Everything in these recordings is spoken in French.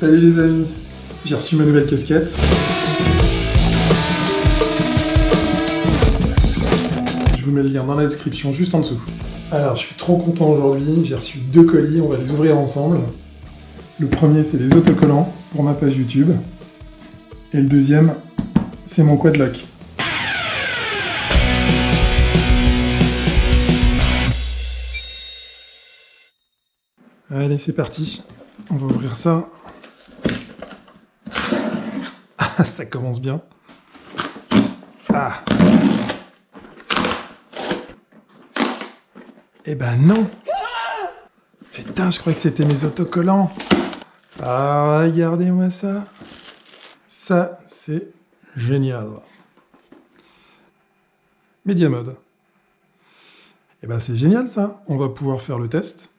Salut les amis, j'ai reçu ma nouvelle casquette. Je vous mets le lien dans la description juste en dessous. Alors je suis trop content aujourd'hui, j'ai reçu deux colis, on va les ouvrir ensemble. Le premier c'est les autocollants pour ma page YouTube. Et le deuxième c'est mon quadlock. Allez c'est parti, on va ouvrir ça. Ah, ça commence bien. Ah. Eh ben non Putain, je croyais que c'était mes autocollants. Ah, regardez-moi ça. Ça, c'est génial. Media Mode. Eh ben c'est génial ça. On va pouvoir faire le test.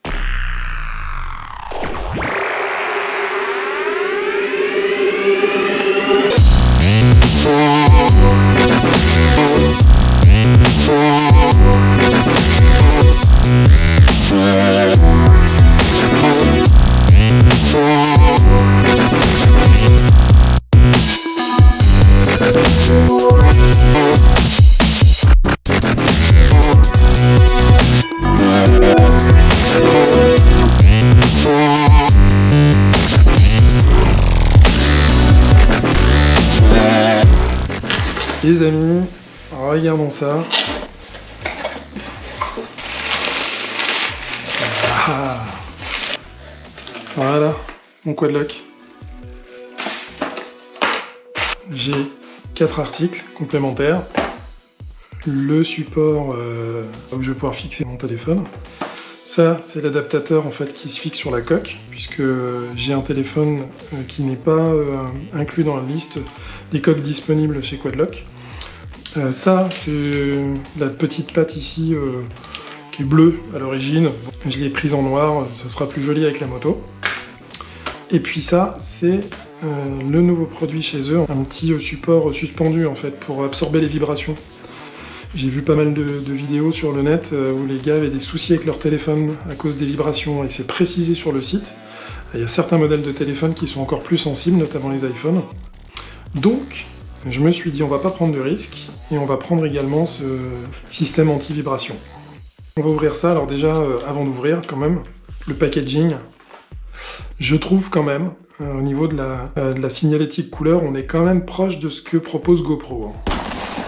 Les amis, regardons ça. Ah. Voilà, mon quadlock. J'ai quatre articles complémentaires. Le support euh, où je vais pouvoir fixer mon téléphone. Ça, c'est l'adaptateur en fait qui se fixe sur la coque, puisque j'ai un téléphone euh, qui n'est pas euh, inclus dans la liste des coques disponibles chez Quadlock. Euh, ça, c'est la petite patte ici qui est bleue à l'origine. Je l'ai prise en noir, ça sera plus joli avec la moto. Et puis ça, c'est le nouveau produit chez eux, un petit support suspendu en fait pour absorber les vibrations. J'ai vu pas mal de, vidéos sur le net euh, où les gars avaient des soucis avec leur téléphone à cause des vibrations et c'est précisé sur le site. Il y a certains modèles de téléphone qui sont encore plus sensibles, notamment les iPhones. Donc, je me suis dit on va pas prendre de risques et on va prendre également ce système anti-vibration. On va ouvrir ça, alors déjà, euh, avant d'ouvrir quand même, le packaging, je trouve quand même, euh, au niveau de la, de la signalétique couleur, on est quand même proche de ce que propose GoPro. Hein.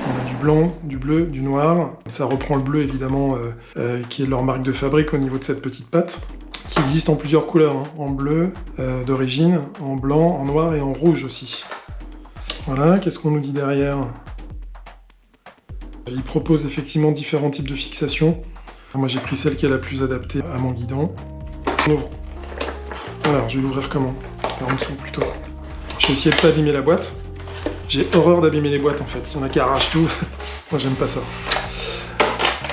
On a du blanc, du bleu, du noir. Ça reprend le bleu évidemment, euh, euh, qui est leur marque de fabrique au niveau de cette petite pâte, qui existe en plusieurs couleurs, hein. en bleu euh, d'origine, en blanc, en noir et en rouge aussi. Voilà, qu'est-ce qu'on nous dit derrière? Il propose effectivement différents types de fixations. Moi j'ai pris celle qui est la plus adaptée à mon guidon. On ouvre. Alors, je vais l'ouvrir comment? En dessous plutôt. Je vais essayer de pas abîmer la boîte. J'ai horreur d'abîmer les boîtes en fait, il y en a qui arrachent tout. Moi j'aime pas ça.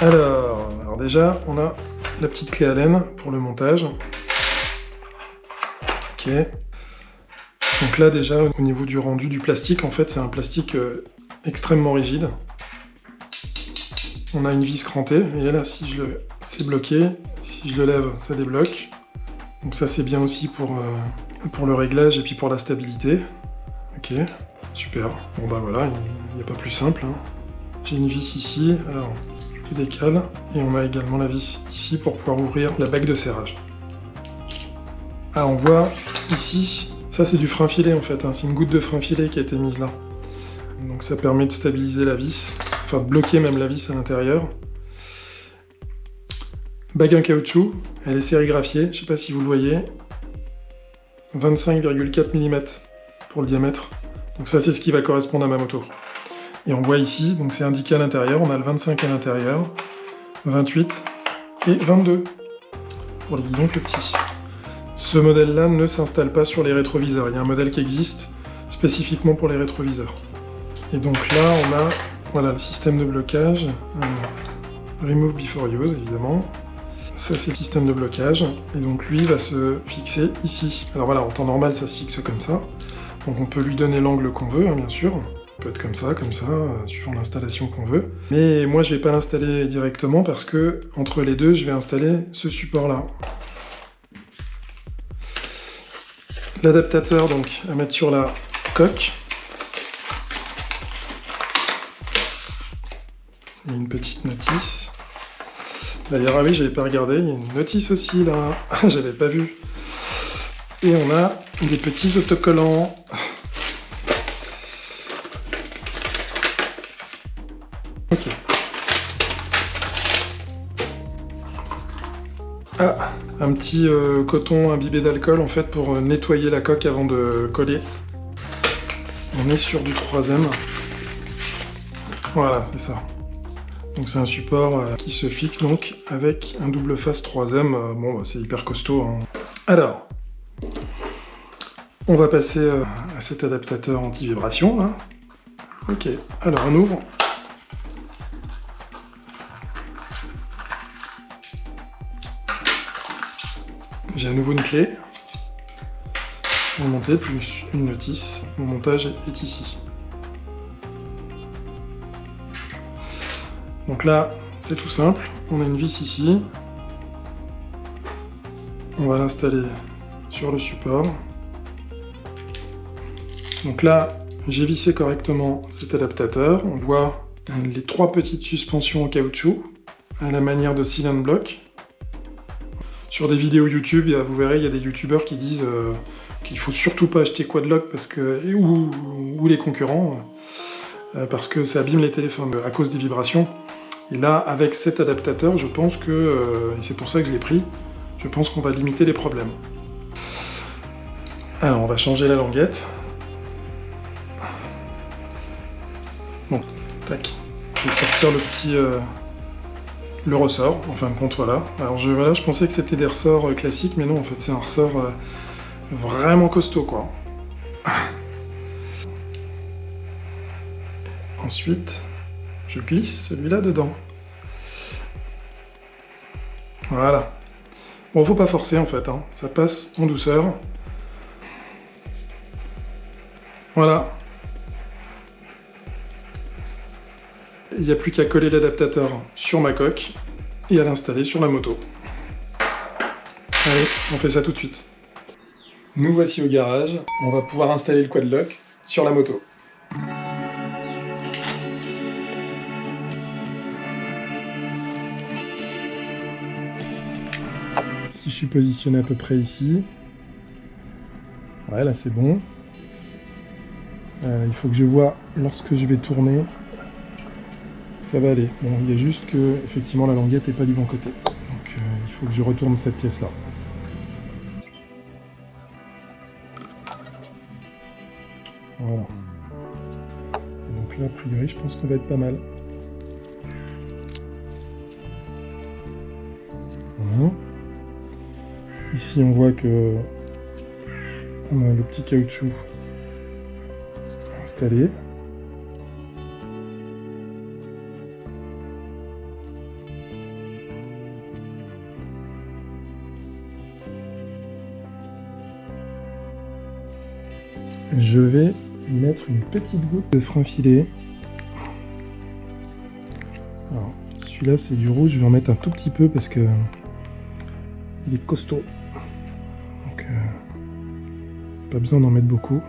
Alors, alors déjà, on a la petite clé Allen pour le montage. Ok. Donc là déjà, au niveau du rendu du plastique, en fait c'est un plastique euh, extrêmement rigide. On a une vis crantée, et là si je le... c'est bloqué, si je le lève, ça débloque. Donc ça c'est bien aussi pour, euh, pour le réglage et puis pour la stabilité. Ok. Super. Bon bah voilà, il n'y a pas plus simple. Hein. J'ai une vis ici, alors je décale, et on a également la vis ici pour pouvoir ouvrir la bague de serrage. Ah, on voit ici, ça c'est du frein filet en fait, hein. c'est une goutte de frein filet qui a été mise là. Donc ça permet de stabiliser la vis, enfin de bloquer même la vis à l'intérieur. Bague en caoutchouc, elle est sérigraphiée, je ne sais pas si vous le voyez. 25,4 mm pour le diamètre. Donc ça, c'est ce qui va correspondre à ma moto. Et on voit ici, donc c'est indiqué à l'intérieur, on a le 25 à l'intérieur, 28 et 22 pour les guidons plus petits. Ce modèle-là ne s'installe pas sur les rétroviseurs. Il y a un modèle qui existe spécifiquement pour les rétroviseurs. Et donc là, on a voilà, le système de blocage. remove before use, évidemment. Ça, c'est le système de blocage. Et donc lui va se fixer ici. Alors voilà, en temps normal, ça se fixe comme ça. Donc on peut lui donner l'angle qu'on veut, hein, bien sûr. Ça peut être comme ça, comme ça, euh, suivant l'installation qu'on veut. Mais moi, je vais pas l'installer directement parce que, entre les deux, je vais installer ce support-là. L'adaptateur donc à mettre sur la coque. Une petite notice. D'ailleurs, ah oui, j'avais pas regardé, il y a une notice aussi là, j'avais pas vu. Et on a des petits autocollants. Ok. Ah, un petit euh, coton imbibé d'alcool en fait pour euh, nettoyer la coque avant de coller. On est sur du troisième. Voilà, c'est ça. Donc c'est un support euh, qui se fixe donc avec un double face troisième. bon, bah, c'est hyper costaud. Hein. Alors, on va passer à cet adaptateur anti-vibration. Hein. Ok, alors on ouvre. J'ai à nouveau une clé. Pour monter, plus une notice. Mon montage est ici. Donc là, c'est tout simple. On a une vis ici. On va l'installer sur le support. Donc là, j'ai vissé correctement cet adaptateur. On voit les trois petites suspensions en caoutchouc à la manière de cylinder block. Sur des vidéos YouTube, vous verrez, il y a des youtubeurs qui disent euh, qu'il faut surtout pas acheter Quadlock parce que, ou, les concurrents, euh, parce que ça abîme les téléphones à cause des vibrations. Et là, avec cet adaptateur, je pense que, euh, et c'est pour ça que je l'ai pris, je pense qu'on va limiter les problèmes. Alors, on va changer la languette. Bon, tac. Je vais sortir le petit, le ressort, en fin de compte, voilà. Alors je, voilà, je pensais que c'était des ressorts euh, classiques, mais non, en fait, c'est un ressort euh, vraiment costaud, quoi. Ensuite, je glisse celui-là dedans. Voilà. Bon, faut pas forcer, en fait, hein. ça passe en douceur. Voilà. Il n'y a plus qu'à coller l'adaptateur sur ma coque et à l'installer sur la moto. Allez, on fait ça tout de suite. Nous voici au garage, on va pouvoir installer le quadlock sur la moto. Si je suis positionné à peu près ici, ouais là c'est bon. Euh, il faut que je vois lorsque je vais tourner ça va aller. Bon, il y a juste que, effectivement, la languette n'est pas du bon côté. Donc, euh, il faut que je retourne cette pièce-là. Voilà. donc là, a priori, je pense qu'on va être pas mal. Voilà. Ici, on voit que on a le petit caoutchouc installé. Je vais mettre une petite goutte de frein. Alors, celui-là c'est du rouge, je vais en mettre un tout petit peu parce que il est costaud. Donc, euh, pas besoin d'en mettre beaucoup.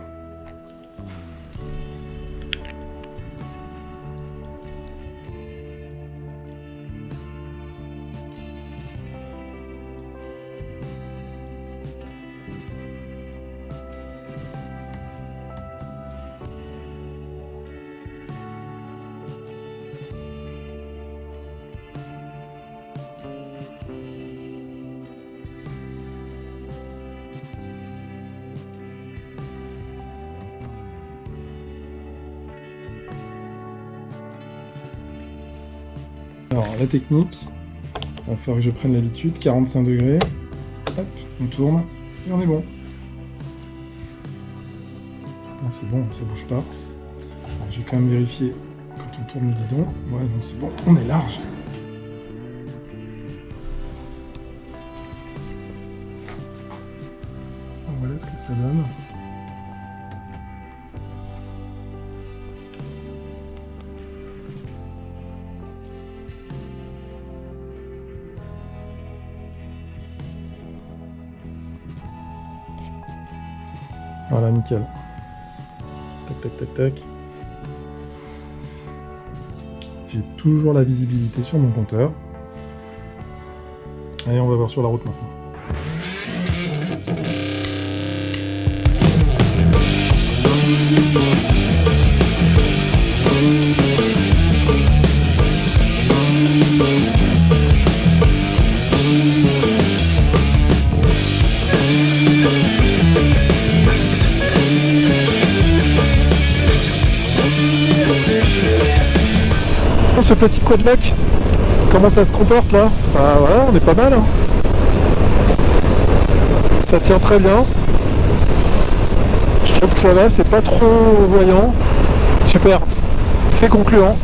Alors la technique, il va falloir que je prenne l'habitude, 45 degrés, hop, on tourne, et on est bon. Ah, c'est bon, ça bouge pas. je vais quand même vérifier quand on tourne le guidon. Ouais, non, c'est bon, on est large. Voilà ce que ça donne. Tac, tac, tac, tac. J'ai toujours la visibilité sur mon compteur. Allez, on va voir sur la route maintenant. Ce petit quadlac comment ça se comporte là Ah voilà, on est pas mal. Hein. ça tient très bien. Je trouve que ça va, c'est pas trop voyant. Super, c'est concluant.